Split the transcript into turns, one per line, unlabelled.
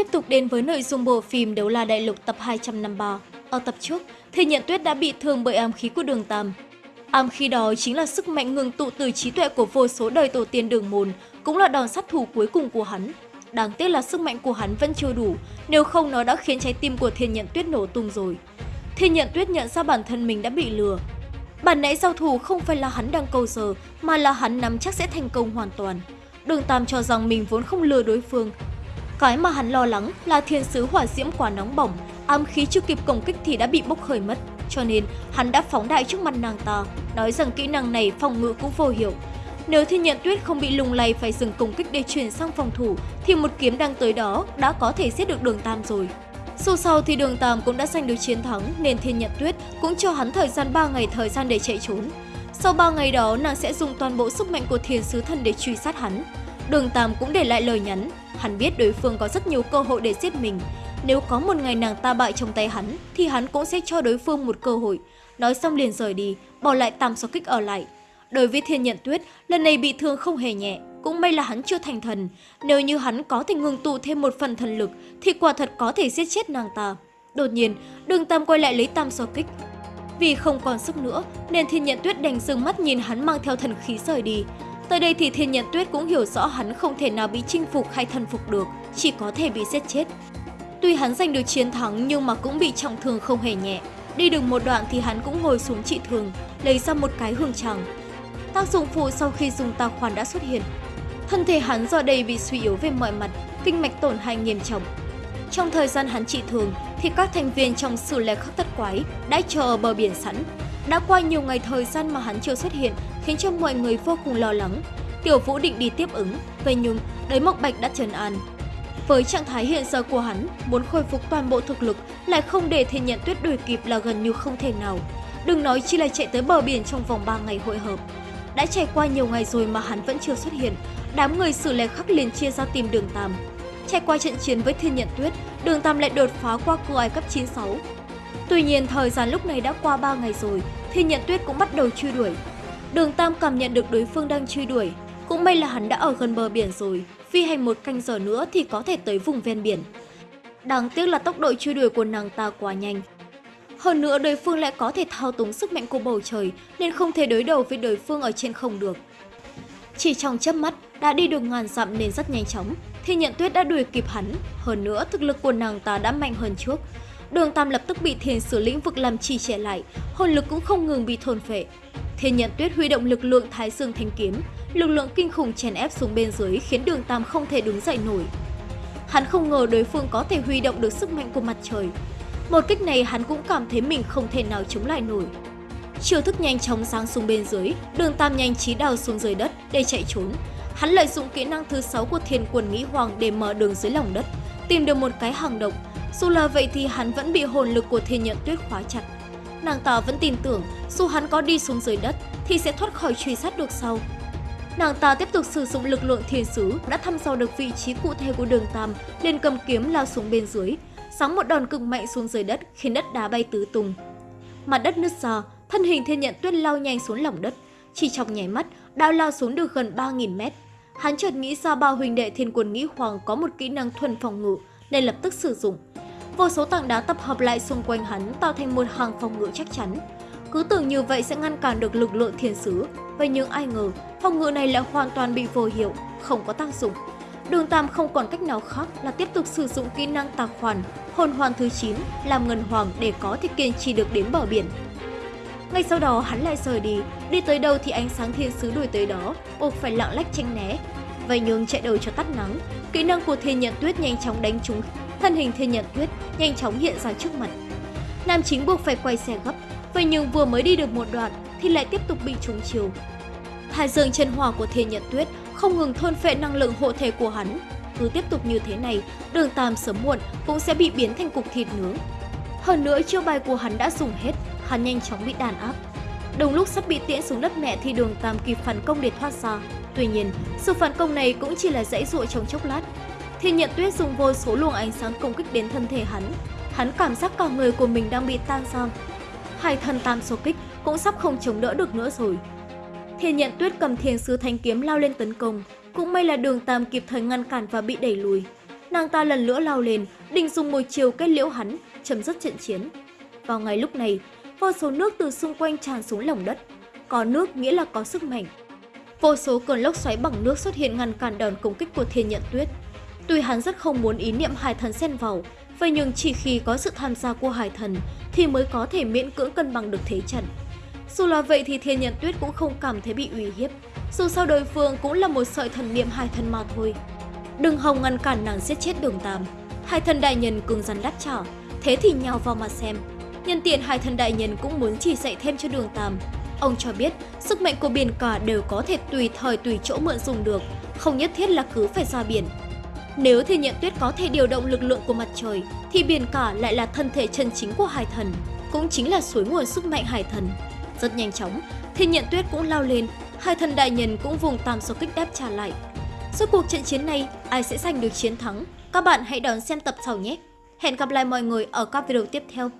tiếp tục đến với nội dung bộ phim Đấu La Đại Lục tập 253. Ở tập trước, thì nhận tuyết đã bị thương bởi ám khí của đường Tam. Ám khí đó chính là sức mạnh ngừng tụ từ trí tuệ của vô số đời tổ tiên đường môn, cũng là đòn sát thủ cuối cùng của hắn. Đáng tiếc là sức mạnh của hắn vẫn chưa đủ, nếu không nó đã khiến trái tim của thiên nhận tuyết nổ tung rồi. Thiên nhận tuyết nhận ra bản thân mình đã bị lừa. Bản nãy giao thủ không phải là hắn đang cầu giờ, mà là hắn nắm chắc sẽ thành công hoàn toàn. Đường Tam cho rằng mình vốn không lừa đối phương. Cái mà hắn lo lắng là thiên sứ hỏa diễm quá nóng bỏng, ám khí chưa kịp công kích thì đã bị bốc hơi mất. Cho nên hắn đã phóng đại trước mặt nàng ta, nói rằng kỹ năng này phòng ngự cũng vô hiệu. Nếu thiên nhận tuyết không bị lung lay phải dừng công kích để chuyển sang phòng thủ, thì một kiếm đang tới đó đã có thể giết được đường Tam rồi. Sau sau thì đường Tam cũng đã giành được chiến thắng nên thiên nhận tuyết cũng cho hắn thời gian 3 ngày thời gian để chạy trốn. Sau 3 ngày đó, nàng sẽ dùng toàn bộ sức mạnh của thiên sứ thần để truy sát hắn. Đường Tam cũng để lại lời nhắn, hắn biết đối phương có rất nhiều cơ hội để giết mình. Nếu có một ngày nàng ta bại trong tay hắn, thì hắn cũng sẽ cho đối phương một cơ hội. Nói xong liền rời đi, bỏ lại tam số kích ở lại. Đối với thiên nhận tuyết, lần này bị thương không hề nhẹ, cũng may là hắn chưa thành thần. Nếu như hắn có thể ngừng tụ thêm một phần thần lực, thì quả thật có thể giết chết nàng ta. Đột nhiên, đường Tam quay lại lấy tam so kích, vì không còn sức nữa, nên Thiên Nhận Tuyết đành dừng mắt nhìn hắn mang theo thần khí rời đi. Tới đây thì Thiên Nhận Tuyết cũng hiểu rõ hắn không thể nào bị chinh phục hay thần phục được, chỉ có thể bị giết chết. Tuy hắn giành được chiến thắng nhưng mà cũng bị trọng thương không hề nhẹ. Đi được một đoạn thì hắn cũng ngồi xuống trị thương, lấy ra một cái hương tràng. Tác dụng phụ sau khi dùng tà khoản đã xuất hiện. Thân thể hắn do đây bị suy yếu về mọi mặt, kinh mạch tổn hại nghiêm trọng, trong thời gian hắn trị thường thì các thành viên trong sử lệ khắc tất quái đã chờ ở bờ biển sẵn. Đã qua nhiều ngày thời gian mà hắn chưa xuất hiện khiến cho mọi người vô cùng lo lắng. Tiểu Vũ định đi tiếp ứng, vậy nhưng đới Mộc Bạch đã trấn an. Với trạng thái hiện giờ của hắn, muốn khôi phục toàn bộ thực lực lại không để thiên nhận tuyết đuổi kịp là gần như không thể nào. Đừng nói chi là chạy tới bờ biển trong vòng 3 ngày hội hợp. Đã trải qua nhiều ngày rồi mà hắn vẫn chưa xuất hiện, đám người xử lệ khắc liền chia ra tìm đường Tam. Trải qua trận chiến với Thiên Nhận Tuyết, Đường Tam lại đột phá qua cửa ải cấp 96. Tuy nhiên, thời gian lúc này đã qua 3 ngày rồi, Thiên Nhận Tuyết cũng bắt đầu truy đuổi. Đường Tam cảm nhận được đối phương đang truy đuổi, cũng may là hắn đã ở gần bờ biển rồi, phi hành một canh giờ nữa thì có thể tới vùng ven biển. Đáng tiếc là tốc độ truy đuổi của nàng ta quá nhanh. Hơn nữa đối phương lại có thể thao túng sức mạnh của bầu trời nên không thể đối đầu với đối phương ở trên không được. Chỉ trong chớp mắt đã đi được ngàn dặm nên rất nhanh chóng, thì nhận tuyết đã đuổi kịp hắn. Hơn nữa, thực lực của nàng ta đã mạnh hơn trước. Đường Tam lập tức bị thiền sử lĩnh vực làm trì trẻ lại, hồn lực cũng không ngừng bị thôn phệ. Thiên nhận tuyết huy động lực lượng thái dương thanh kiếm, lực lượng kinh khủng chèn ép xuống bên dưới khiến đường Tam không thể đứng dậy nổi. Hắn không ngờ đối phương có thể huy động được sức mạnh của mặt trời. Một kích này hắn cũng cảm thấy mình không thể nào chống lại nổi. Chiêu thức nhanh chóng giáng xuống bên dưới, đường Tam nhanh trí đào xuống dưới đất để chạy trốn. Hắn lợi dụng kỹ năng thứ 6 của thiên quân nghĩ hoàng để mở đường dưới lòng đất, tìm được một cái hàng động. Dù là vậy thì hắn vẫn bị hồn lực của thiên nhận tuyết khóa chặt. Nàng ta vẫn tin tưởng dù hắn có đi xuống dưới đất thì sẽ thoát khỏi truy sát được sau. Nàng ta tiếp tục sử dụng lực lượng thiên sứ đã thăm dò được vị trí cụ thể của đường Tam liền cầm kiếm lao xuống bên dưới, sáng một đòn cực mạnh xuống dưới đất khiến đất đá bay tứ tung. Mặt đất nứt ra, thân hình thiên nhận tuyết lao nhanh xuống lòng đất. Chỉ trong nháy mắt, đã lao xuống được gần 3.000 mét. Hắn chợt nghĩ ra bao huynh đệ thiên quân nghĩ hoàng có một kỹ năng thuần phòng ngự nên lập tức sử dụng. Vô số tảng đá tập hợp lại xung quanh hắn tạo thành một hàng phòng ngự chắc chắn. Cứ tưởng như vậy sẽ ngăn cản được lực lượng thiên sứ, vậy nhưng ai ngờ phòng ngự này lại hoàn toàn bị vô hiệu, không có tác dụng. Đường Tam không còn cách nào khác là tiếp tục sử dụng kỹ năng tà hoàn, hồn hoàn thứ 9 làm ngân hoàng để có thể kiên trì được đến bờ biển. Ngay sau đó hắn lại rời đi, đi tới đâu thì ánh sáng thiên sứ đuổi tới đó, buộc phải lạng lách tranh né. Vậy nhưng chạy đầu cho tắt nắng, kỹ năng của thiên nhận tuyết nhanh chóng đánh trúng, thân hình thiên nhận tuyết nhanh chóng hiện ra trước mặt. Nam chính buộc phải quay xe gấp, vậy nhưng vừa mới đi được một đoạn thì lại tiếp tục bị trúng chiều. Hải dương chân hỏa của thiên nhận tuyết không ngừng thôn phệ năng lượng hộ thể của hắn. Cứ tiếp tục như thế này, đường tam sớm muộn cũng sẽ bị biến thành cục thịt nướng. Hơn nữa chiêu bài của hắn đã dùng hết, hắn nhanh chóng bị đàn áp. Đồng lúc sắp bị tiễn xuống đất mẹ thì đường Tam kịp phản công để thoát ra. Tuy nhiên, sự phản công này cũng chỉ là dãy dụa trong chốc lát. Thiên nhận tuyết dùng vô số luồng ánh sáng công kích đến thân thể hắn. Hắn cảm giác cả người của mình đang bị tan ra. Hai thân tam số kích cũng sắp không chống đỡ được nữa rồi. Thiên nhận tuyết cầm thiền sứ thanh kiếm lao lên tấn công. Cũng may là đường Tam kịp thời ngăn cản và bị đẩy lùi. Nàng ta lần nữa lao lên, định dùng một chiều kết liễu hắn, chấm dứt trận chiến. Vào ngày lúc này, vô số nước từ xung quanh tràn xuống lòng đất. Có nước nghĩa là có sức mạnh. Vô số cơn lốc xoáy bằng nước xuất hiện ngăn cản đòn công kích của thiên nhận tuyết. Tuy hắn rất không muốn ý niệm hải thần xen vào, vậy nhưng chỉ khi có sự tham gia của hải thần thì mới có thể miễn cưỡng cân bằng được thế trận. Dù là vậy thì thiên nhận tuyết cũng không cảm thấy bị uy hiếp, dù sao đối phương cũng là một sợi thần niệm hải thần mà thôi. Đừng hòng ngăn cản nàng giết chết đường tam. Hải thần đại nhân cứng rắn đáp trả, thế thì nhào vào mà xem. Nhân tiện hải thần đại nhân cũng muốn chỉ dạy thêm cho đường tam. Ông cho biết sức mạnh của biển cả đều có thể tùy thời tùy chỗ mượn dùng được, không nhất thiết là cứ phải ra biển. Nếu thiên nhận tuyết có thể điều động lực lượng của mặt trời, thì biển cả lại là thân thể chân chính của hải thần, cũng chính là suối nguồn sức mạnh hải thần. Rất nhanh chóng, thiên nhận tuyết cũng lao lên, hải thần đại nhân cũng vùng tam số kích đáp trả lại. Suốt cuộc trận chiến này, ai sẽ giành được chiến thắng? Các bạn hãy đón xem tập sau nhé! Hẹn gặp lại mọi người ở các video tiếp theo.